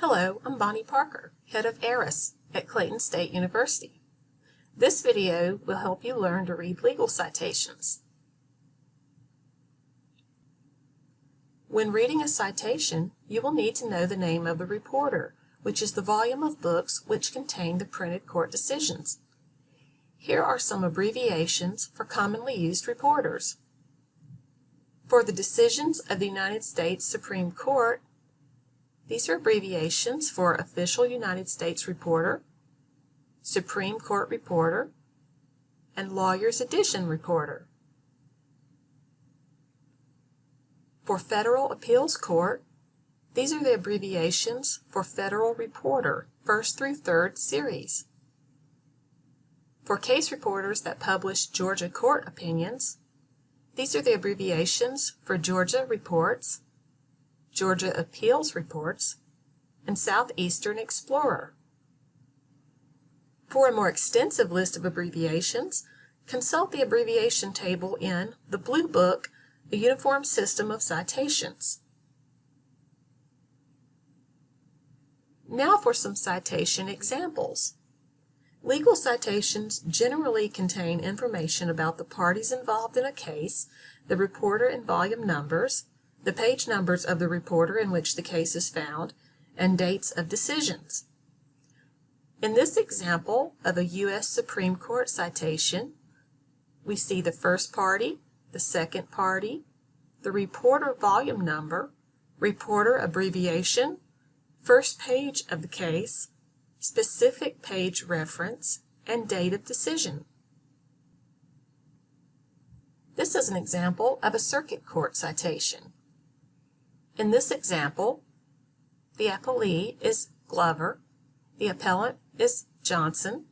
Hello, I'm Bonnie Parker, Head of ARIS at Clayton State University. This video will help you learn to read legal citations. When reading a citation, you will need to know the name of the reporter, which is the volume of books which contain the printed court decisions. Here are some abbreviations for commonly used reporters. For the decisions of the United States Supreme Court, these are abbreviations for Official United States Reporter, Supreme Court Reporter, and Lawyer's Edition Reporter. For Federal Appeals Court, these are the abbreviations for Federal Reporter, first through third series. For case reporters that publish Georgia court opinions, these are the abbreviations for Georgia Reports, Georgia Appeals Reports, and Southeastern Reporter. For a more extensive list of abbreviations, consult the abbreviation table in the Bluebook, A Uniform System of Citations. Now for some citation examples. Legal citations generally contain information about the parties involved in a case, the reporter and volume numbers, the page numbers of the reporter in which the case is found, and dates of decisions. In this example of a U.S. Supreme Court citation, we see the first party, the second party, the reporter volume number, reporter abbreviation, first page of the case, specific page reference, and date of decision. This is an example of a circuit court citation. In this example, the appellee is Glover, the appellant is Johnson,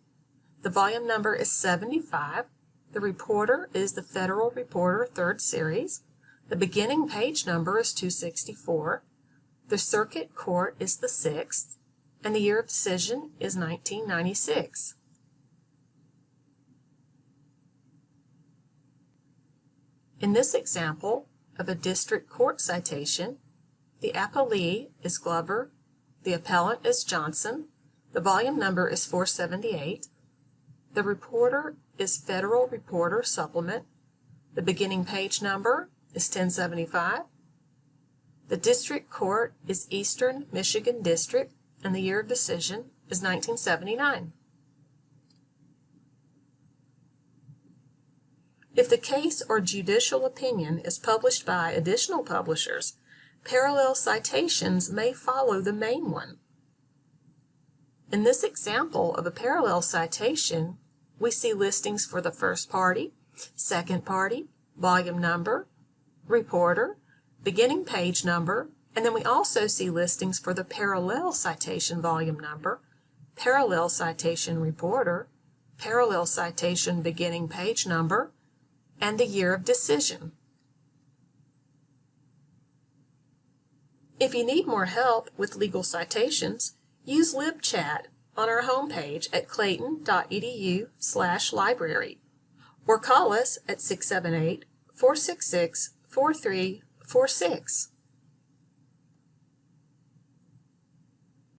the volume number is 75, the reporter is the Federal Reporter 3rd Series, the beginning page number is 264, the circuit court is the 6th, and the year of decision is 1996. In this example of a district court citation, the appellee is Glover, the appellant is Johnson, the volume number is 478, the reporter is Federal Reporter Supplement, the beginning page number is 1075, the district court is Eastern Michigan District, and the year of decision is 1979. If the case or judicial opinion is published by additional publishers, parallel citations may follow the main one. In this example of a parallel citation, we see listings for the first party, second party, volume number, reporter, beginning page number, and then we also see listings for the parallel citation volume number, parallel citation reporter, parallel citation beginning page number, and the year of decision. If you need more help with legal citations, use LibChat on our homepage at clayton.edu slash library or call us at 678 466 4346.